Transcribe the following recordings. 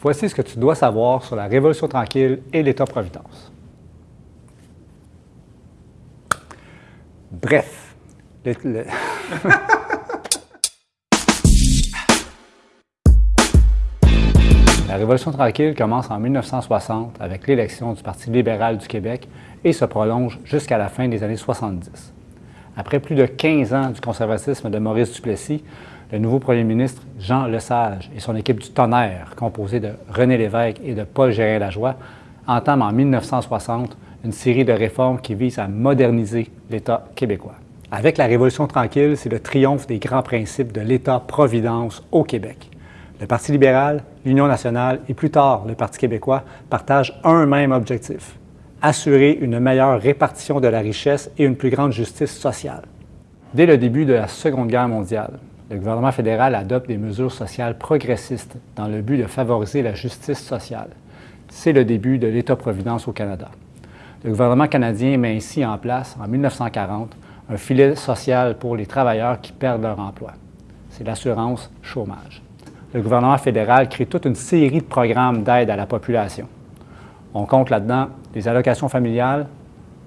Voici ce que tu dois savoir sur la Révolution tranquille et l'État-providence. Bref, La Révolution tranquille commence en 1960 avec l'élection du Parti libéral du Québec et se prolonge jusqu'à la fin des années 70. Après plus de 15 ans du conservatisme de Maurice Duplessis, le nouveau premier ministre Jean Lesage et son équipe du tonnerre, composée de René Lévesque et de Paul Gérin-Lajoie, entament en 1960 une série de réformes qui visent à moderniser l'État québécois. Avec la Révolution tranquille, c'est le triomphe des grands principes de l'État-providence au Québec. Le Parti libéral, l'Union nationale et plus tard le Parti québécois partagent un même objectif, assurer une meilleure répartition de la richesse et une plus grande justice sociale. Dès le début de la Seconde Guerre mondiale, le gouvernement fédéral adopte des mesures sociales progressistes dans le but de favoriser la justice sociale. C'est le début de l'État-providence au Canada. Le gouvernement canadien met ainsi en place, en 1940, un filet social pour les travailleurs qui perdent leur emploi. C'est l'assurance chômage. Le gouvernement fédéral crée toute une série de programmes d'aide à la population. On compte là-dedans les allocations familiales,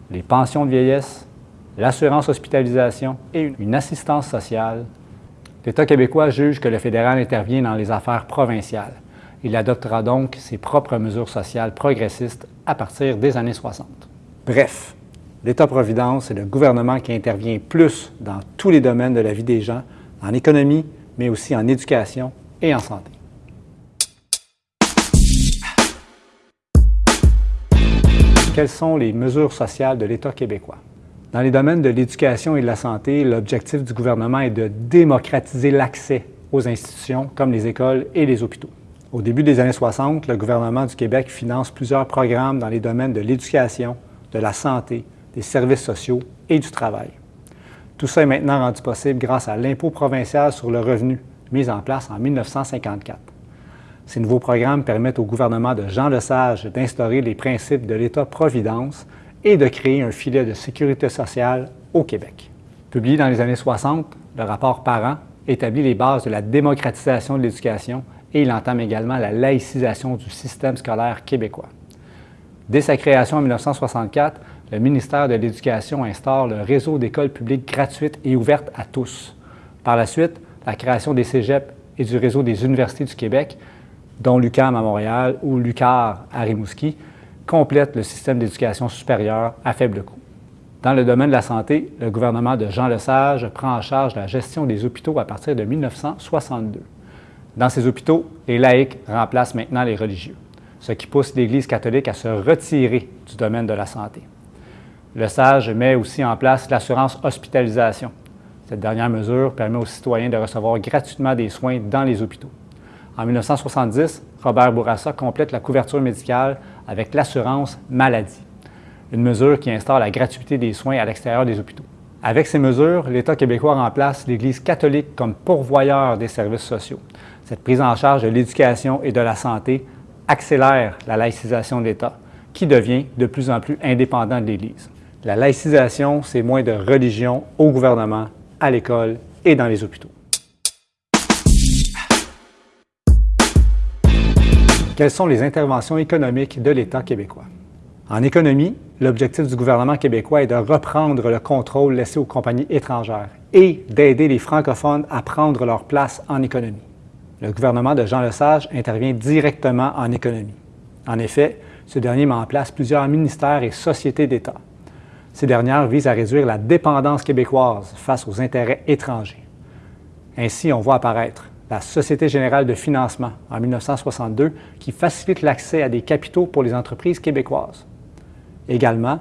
les pensions de vieillesse, l'assurance hospitalisation et une assistance sociale. L'État québécois juge que le fédéral intervient dans les affaires provinciales. Il adoptera donc ses propres mesures sociales progressistes à partir des années 60. Bref, l'État-providence est le gouvernement qui intervient plus dans tous les domaines de la vie des gens, en économie, mais aussi en éducation et en santé. Quelles sont les mesures sociales de l'État québécois? Dans les domaines de l'éducation et de la santé, l'objectif du gouvernement est de démocratiser l'accès aux institutions comme les écoles et les hôpitaux. Au début des années 60, le gouvernement du Québec finance plusieurs programmes dans les domaines de l'éducation, de la santé, des services sociaux et du travail. Tout ça est maintenant rendu possible grâce à l'impôt provincial sur le revenu, mis en place en 1954. Ces nouveaux programmes permettent au gouvernement de Jean Lesage d'instaurer les principes de l'État-providence et de créer un filet de sécurité sociale au Québec. Publié dans les années 60, le rapport Parent établit les bases de la démocratisation de l'éducation et il entame également la laïcisation du système scolaire québécois. Dès sa création en 1964, le ministère de l'Éducation instaure le réseau d'écoles publiques gratuites et ouvertes à tous. Par la suite, la création des cégeps et du réseau des universités du Québec, dont l'UQAM à Montréal ou l'UQAR à Rimouski, complète le système d'éducation supérieure à faible coût. Dans le domaine de la santé, le gouvernement de Jean Lesage prend en charge la gestion des hôpitaux à partir de 1962. Dans ces hôpitaux, les laïcs remplacent maintenant les religieux, ce qui pousse l'Église catholique à se retirer du domaine de la santé. Le SAGE met aussi en place l'assurance hospitalisation. Cette dernière mesure permet aux citoyens de recevoir gratuitement des soins dans les hôpitaux. En 1970, Robert Bourassa complète la couverture médicale avec l'assurance maladie, une mesure qui instaure la gratuité des soins à l'extérieur des hôpitaux. Avec ces mesures, l'État québécois remplace l'Église catholique comme pourvoyeur des services sociaux. Cette prise en charge de l'éducation et de la santé accélère la laïcisation de l'État, qui devient de plus en plus indépendant de l'Église. La laïcisation, c'est moins de religion au gouvernement, à l'école et dans les hôpitaux. Quelles sont les interventions économiques de l'État québécois? En économie, l'objectif du gouvernement québécois est de reprendre le contrôle laissé aux compagnies étrangères et d'aider les francophones à prendre leur place en économie. Le gouvernement de Jean Lesage intervient directement en économie. En effet, ce dernier met en place plusieurs ministères et sociétés d'État. Ces dernières visent à réduire la dépendance québécoise face aux intérêts étrangers. Ainsi, on voit apparaître la Société générale de financement en 1962 qui facilite l'accès à des capitaux pour les entreprises québécoises. Également,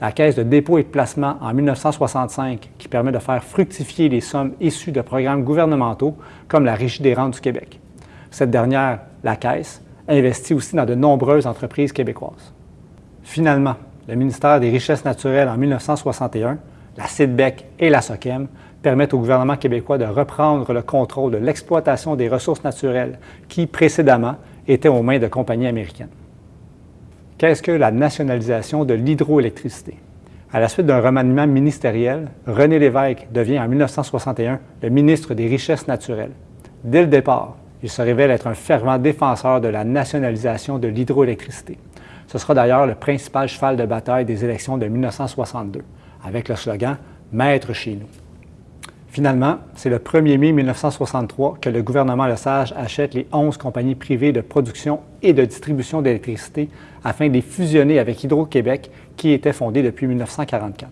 la Caisse de dépôt et de placement en 1965 qui permet de faire fructifier les sommes issues de programmes gouvernementaux comme la Régie des rentes du Québec. Cette dernière, la Caisse, investit aussi dans de nombreuses entreprises québécoises. Finalement, le ministère des Richesses naturelles en 1961, la CIDBEC et la SOCEM permettent au gouvernement québécois de reprendre le contrôle de l'exploitation des ressources naturelles qui, précédemment, étaient aux mains de compagnies américaines. Qu'est-ce que la nationalisation de l'hydroélectricité? À la suite d'un remaniement ministériel, René Lévesque devient en 1961 le ministre des Richesses naturelles. Dès le départ, il se révèle être un fervent défenseur de la nationalisation de l'hydroélectricité. Ce sera d'ailleurs le principal cheval de bataille des élections de 1962, avec le slogan « Maître chez nous ». Finalement, c'est le 1er mai 1963 que le gouvernement Lesage achète les 11 compagnies privées de production et de distribution d'électricité afin de les fusionner avec Hydro-Québec, qui était fondé depuis 1944.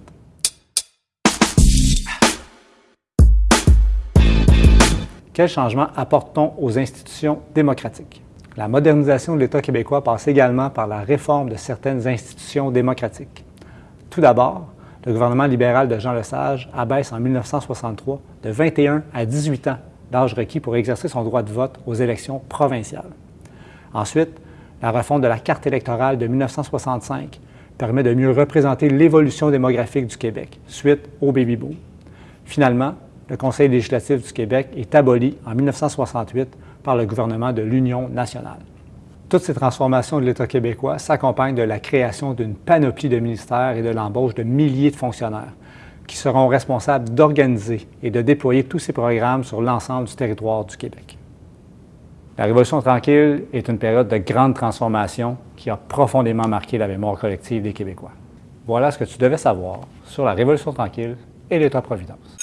Quel changement apporte-t-on aux institutions démocratiques? La modernisation de l'État québécois passe également par la réforme de certaines institutions démocratiques. Tout d'abord, le gouvernement libéral de Jean Lesage abaisse en 1963 de 21 à 18 ans l'âge requis pour exercer son droit de vote aux élections provinciales. Ensuite, la réforme de la carte électorale de 1965 permet de mieux représenter l'évolution démographique du Québec suite au baby-boom. Finalement, le Conseil législatif du Québec est aboli en 1968 par le gouvernement de l'Union nationale. Toutes ces transformations de l'État québécois s'accompagnent de la création d'une panoplie de ministères et de l'embauche de milliers de fonctionnaires qui seront responsables d'organiser et de déployer tous ces programmes sur l'ensemble du territoire du Québec. La Révolution tranquille est une période de grande transformation qui a profondément marqué la mémoire collective des Québécois. Voilà ce que tu devais savoir sur la Révolution tranquille et l'État-providence.